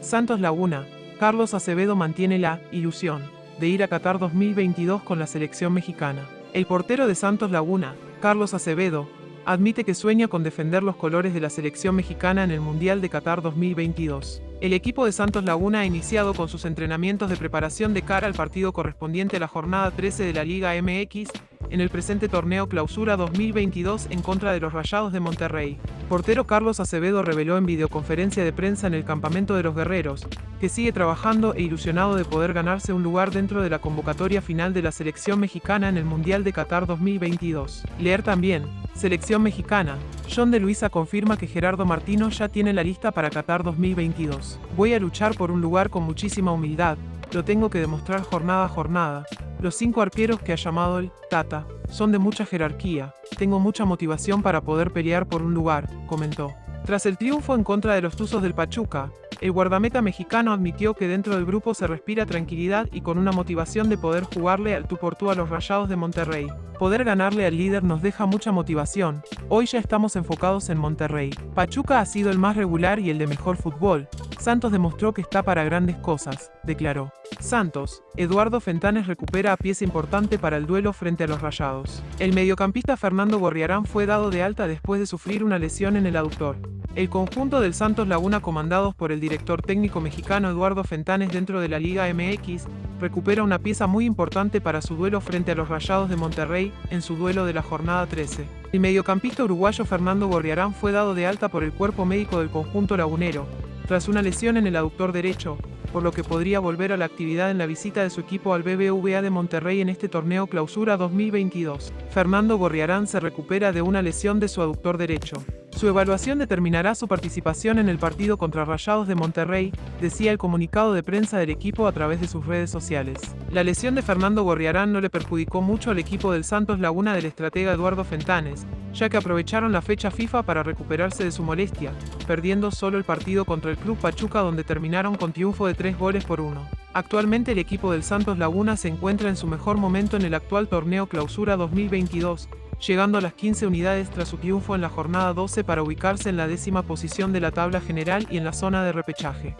Santos Laguna, Carlos Acevedo mantiene la ilusión de ir a Qatar 2022 con la selección mexicana. El portero de Santos Laguna, Carlos Acevedo, admite que sueña con defender los colores de la selección mexicana en el Mundial de Qatar 2022. El equipo de Santos Laguna ha iniciado con sus entrenamientos de preparación de cara al partido correspondiente a la jornada 13 de la Liga MX en el presente torneo Clausura 2022 en contra de los Rayados de Monterrey. Portero Carlos Acevedo reveló en videoconferencia de prensa en el campamento de los guerreros, que sigue trabajando e ilusionado de poder ganarse un lugar dentro de la convocatoria final de la selección mexicana en el Mundial de Qatar 2022. Leer también, selección mexicana, John de Luisa confirma que Gerardo Martino ya tiene la lista para Qatar 2022. Voy a luchar por un lugar con muchísima humildad, lo tengo que demostrar jornada a jornada, los cinco arqueros que ha llamado el Tata son de mucha jerarquía. Tengo mucha motivación para poder pelear por un lugar, comentó. Tras el triunfo en contra de los Tuzos del Pachuca, el guardameta mexicano admitió que dentro del grupo se respira tranquilidad y con una motivación de poder jugarle al tú por tú a los Rayados de Monterrey. Poder ganarle al líder nos deja mucha motivación. Hoy ya estamos enfocados en Monterrey. Pachuca ha sido el más regular y el de mejor fútbol. Santos demostró que está para grandes cosas, declaró. Santos, Eduardo Fentanes recupera a pieza importante para el duelo frente a los Rayados. El mediocampista Fernando Gorriarán fue dado de alta después de sufrir una lesión en el aductor. El conjunto del Santos Laguna comandados por el director técnico mexicano Eduardo Fentanes dentro de la Liga MX, recupera una pieza muy importante para su duelo frente a los Rayados de Monterrey en su duelo de la jornada 13. El mediocampista uruguayo Fernando Gorriarán fue dado de alta por el cuerpo médico del conjunto lagunero, tras una lesión en el aductor derecho, por lo que podría volver a la actividad en la visita de su equipo al BBVA de Monterrey en este torneo Clausura 2022. Fernando Gorriarán se recupera de una lesión de su aductor derecho. Su evaluación determinará su participación en el partido contra Rayados de Monterrey, decía el comunicado de prensa del equipo a través de sus redes sociales. La lesión de Fernando Gorriarán no le perjudicó mucho al equipo del Santos Laguna del estratega Eduardo Fentanes, ya que aprovecharon la fecha FIFA para recuperarse de su molestia, perdiendo solo el partido contra el Club Pachuca donde terminaron con triunfo de tres goles por uno. Actualmente el equipo del Santos Laguna se encuentra en su mejor momento en el actual torneo Clausura 2022, llegando a las 15 unidades tras su triunfo en la jornada 12 para ubicarse en la décima posición de la tabla general y en la zona de repechaje.